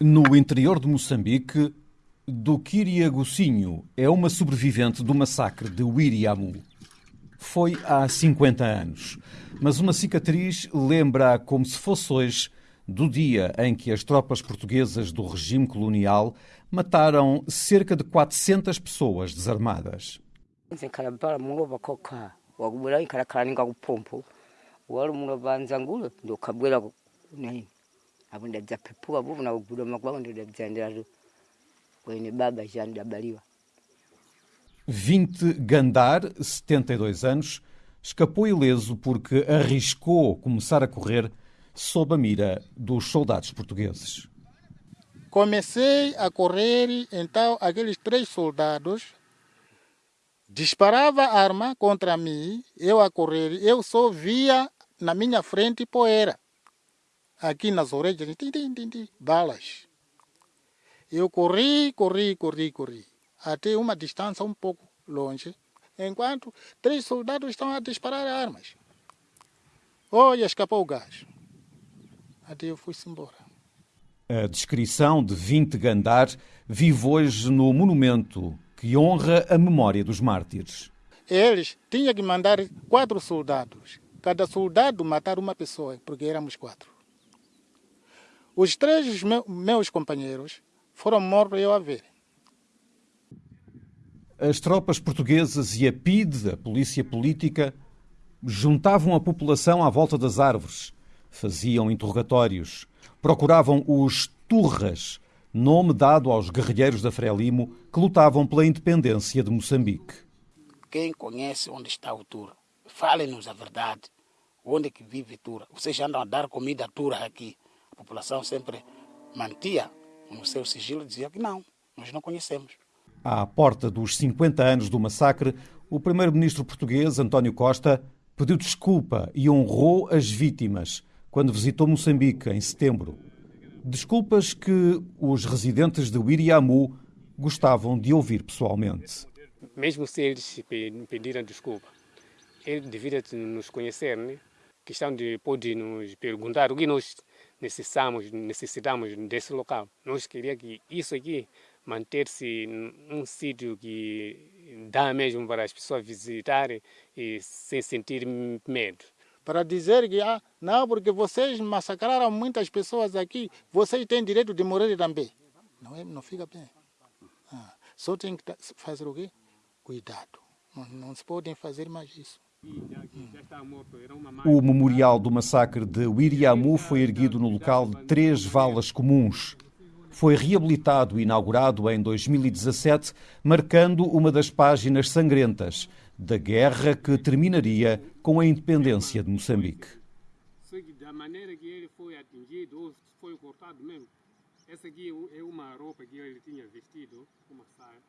No interior de Moçambique, do Quiriagocinho é uma sobrevivente do massacre de Wiriamu. Foi há 50 anos, mas uma cicatriz lembra como se fosse hoje do dia em que as tropas portuguesas do regime colonial mataram cerca de 400 pessoas desarmadas. Vinte Gandar, 72 anos, escapou ileso porque arriscou começar a correr sob a mira dos soldados portugueses. Comecei a correr, então aqueles três soldados disparava a arma contra mim, eu a correr, eu só via na minha frente poeira. Aqui nas orelhas, tim, tim, tim, tim, balas. Eu corri, corri, corri, corri, até uma distância um pouco longe, enquanto três soldados estão a disparar armas. Olha, escapou o gás. Até eu fui-se embora. A descrição de 20 Gandar vive hoje no monumento que honra a memória dos mártires. Eles tinham que mandar quatro soldados. Cada soldado matar uma pessoa, porque éramos quatro. Os três meus companheiros foram mortos eu a ver. As tropas portuguesas e a PIDE, a Polícia Política, juntavam a população à volta das árvores faziam interrogatórios, procuravam os turras, nome dado aos guerrilheiros da Frelimo que lutavam pela independência de Moçambique. Quem conhece onde está o Turra, fale-nos a verdade. Onde é que vive Turra? Vocês andam a dar comida a Turra aqui. A população sempre mantia no seu sigilo e dizia que não, nós não conhecemos. À porta dos 50 anos do massacre, o primeiro-ministro português, António Costa, pediu desculpa e honrou as vítimas quando visitou Moçambique em setembro. Desculpas que os residentes de Wiriamu gostavam de ouvir pessoalmente. Mesmo se eles pediram desculpa, eles deveriam nos conhecer, né? Questão de poder nos perguntar o que nós necessitamos, necessitamos desse local. Nós queríamos que isso aqui manter-se num sítio que dá mesmo para as pessoas visitarem e sem sentir medo para dizer que ah, não, porque vocês massacraram muitas pessoas aqui, vocês têm direito de morrer também. Não, é, não fica bem. Ah, só tem que fazer o quê? Cuidado. Não, não se podem fazer mais isso. O memorial do massacre de Wiriamu foi erguido no local de três valas comuns. Foi reabilitado e inaugurado em 2017, marcando uma das páginas sangrentas da guerra que terminaria com a independência de Moçambique. Da maneira que ele foi atingido, foi cortado mesmo. Essa aqui é uma roupa que ele tinha vestido, uma saia.